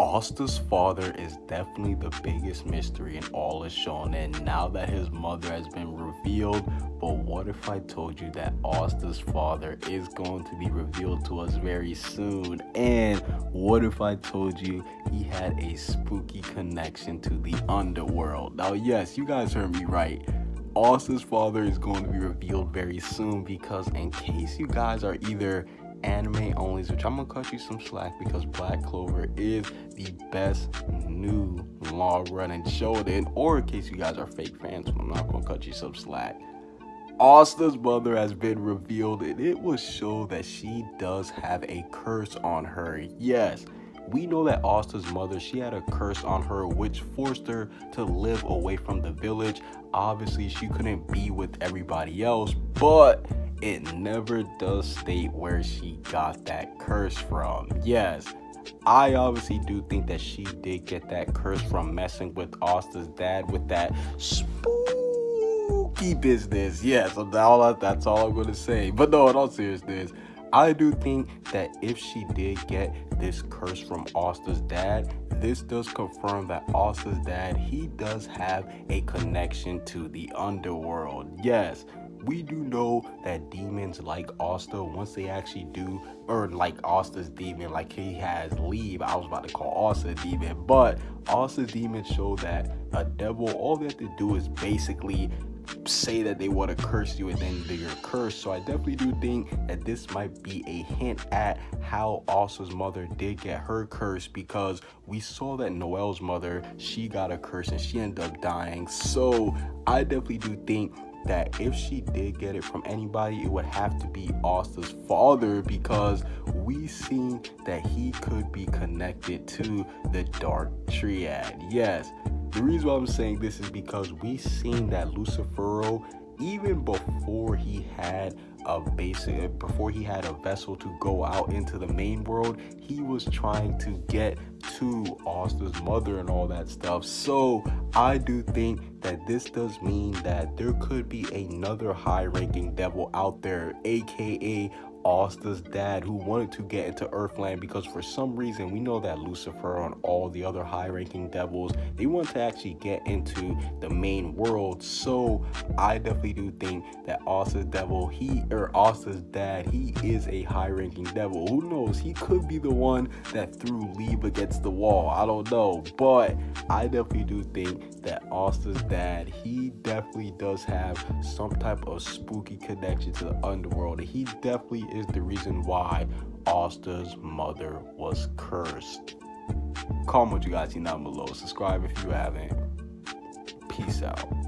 Asta's father is definitely the biggest mystery in all of Shonen now that his mother has been revealed. But what if I told you that Asta's father is going to be revealed to us very soon? And what if I told you he had a spooky connection to the underworld? Now, yes, you guys heard me right. Asta's father is going to be revealed very soon because, in case you guys are either anime onlys, which I'm gonna cut you some slack because Black Clover is the best new long running show. Then, or in case you guys are fake fans, I'm not gonna cut you some slack. Asta's mother has been revealed, and it will show that she does have a curse on her. Yes, we know that Asta's mother, she had a curse on her which forced her to live away from the village. Obviously, she couldn't be with everybody else, but it never does state where she got that curse from. Yes, I obviously do think that she did get that curse from messing with Asta's dad with that spooky business. Yes, that's all I'm gonna say. But no, in all seriousness, I do think that if she did get this curse from Asta's dad, this does confirm that Asta's dad, he does have a connection to the underworld. Yes, we do know that demons like Asta, once they actually do, or like Asta's demon, like he has Liebe. I was about to call Asta a demon, but Asta's demon show that a devil, all they have to do is basically say that they want to curse you and then they're cursed. So I definitely do think that this might be a hint at how Asta's mother did get her curse because we saw that Noel's mother, she got a curse and she ended up dying. So I definitely do think that if she did get it from anybody, it would have to be Asta's father because we seen that he could be connected to the Dark Triad. Yes, the reason why I'm saying this is because we seen that Lucifero, even before he had a basic, before he had a vessel to go out into the main world, he was trying to get to Asta's mother and all that stuff. So I do think that this does mean that there could be another high ranking devil out there, aka Asta's dad who wanted to get into Earthland because for some reason we know that Lucifer and all the other high-ranking devils they want to actually get into the main world. So I definitely do think that Asta's devil, he or Asta's dad, he is a high-ranking devil. Who knows? He could be the one that threw Liebe against the wall. I don't know, but I definitely do think that Asta's he definitely does have some type of spooky connection to the underworld. He definitely is the reason why Asta's mother was cursed. Comment what you guys see down below. Subscribe if you haven't. Peace out.